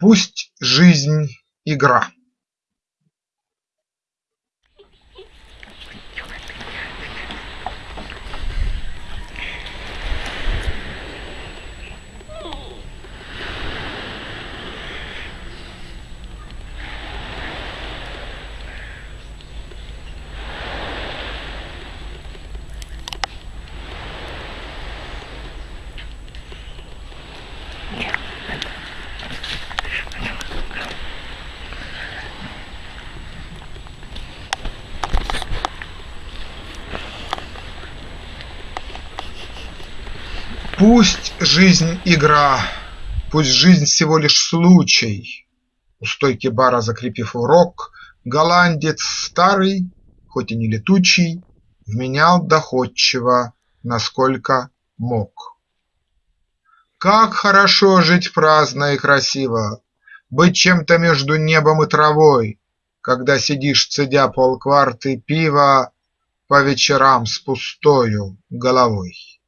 Пусть жизнь – игра. Пусть жизнь игра, пусть жизнь всего лишь случай. У стойки бара закрепив урок, Голландец старый, хоть и не летучий, Вменял доходчиво, насколько мог. Как хорошо жить праздно и красиво, Быть чем-то между небом и травой, Когда сидишь, цедя полкварты пива По вечерам с пустою головой.